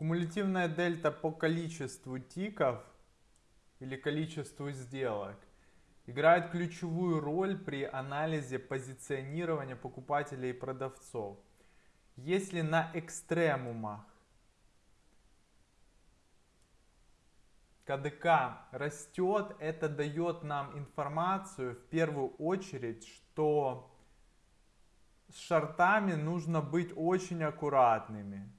Кумулятивная дельта по количеству тиков или количеству сделок играет ключевую роль при анализе позиционирования покупателей и продавцов. Если на экстремумах КДК растет, это дает нам информацию в первую очередь, что с шортами нужно быть очень аккуратными.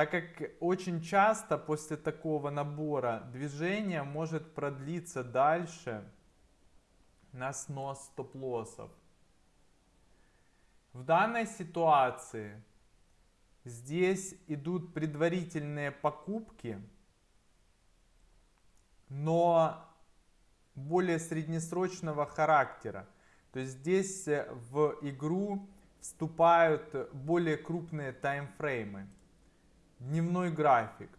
Так как очень часто после такого набора движение может продлиться дальше на снос стоп-лоссов. В данной ситуации Здесь идут предварительные покупки, но более среднесрочного характера. То есть здесь в игру вступают более крупные таймфреймы, дневной график.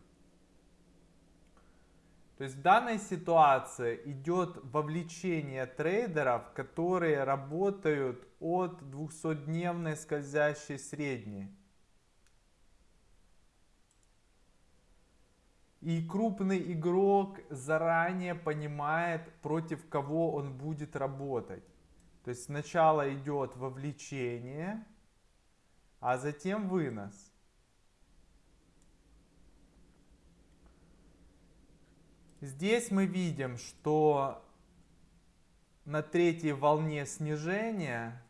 То есть в данной ситуации идет вовлечение трейдеров, которые работают от 200-дневной скользящей средней. И крупный игрок заранее понимает, против кого он будет работать. То есть сначала идет вовлечение, а затем вынос. Здесь мы видим, что на третьей волне снижения,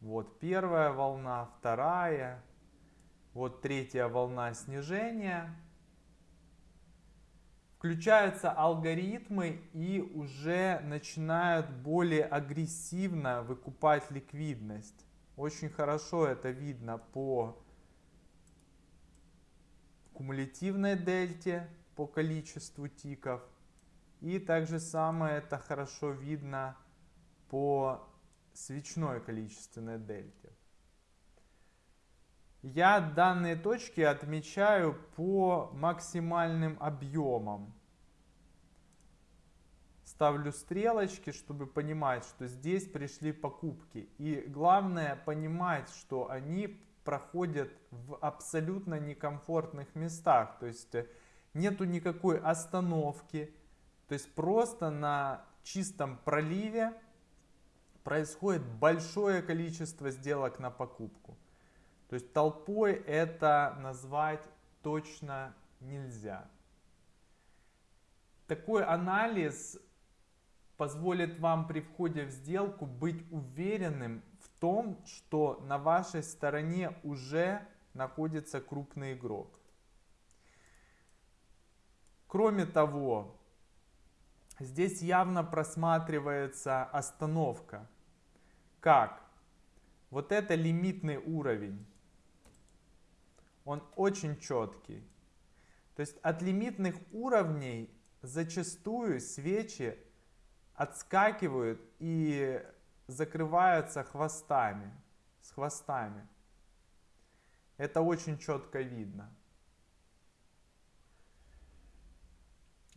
вот первая волна, вторая, вот третья волна снижения – включаются алгоритмы и уже начинают более агрессивно выкупать ликвидность. Очень хорошо это видно по кумулятивной дельте, по количеству тиков. И также самое это хорошо видно по свечной количественной дельте. Я данные точки отмечаю по максимальным объемам. Ставлю стрелочки, чтобы понимать, что здесь пришли покупки. И главное понимать, что они проходят в абсолютно некомфортных местах. То есть э, нету никакой остановки. То есть просто на чистом проливе происходит большое количество сделок на покупку. То есть толпой это назвать точно нельзя. Такой анализ позволит вам при входе в сделку быть уверенным в том, что на вашей стороне уже находится крупный игрок. Кроме того, здесь явно просматривается остановка. Как? Вот это лимитный уровень он очень четкий. То есть от лимитных уровней зачастую свечи отскакивают и закрываются хвостами, с хвостами. Это очень четко видно.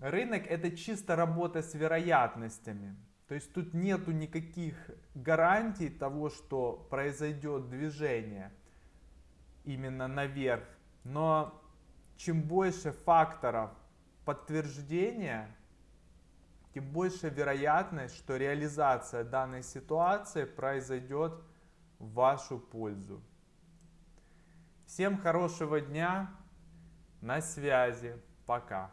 Рынок это чисто работа с вероятностями. То есть тут нету никаких гарантий того, что произойдет движение именно наверх. Но чем больше факторов подтверждения, тем больше вероятность, что реализация данной ситуации произойдет в вашу пользу. Всем хорошего дня, на связи, пока.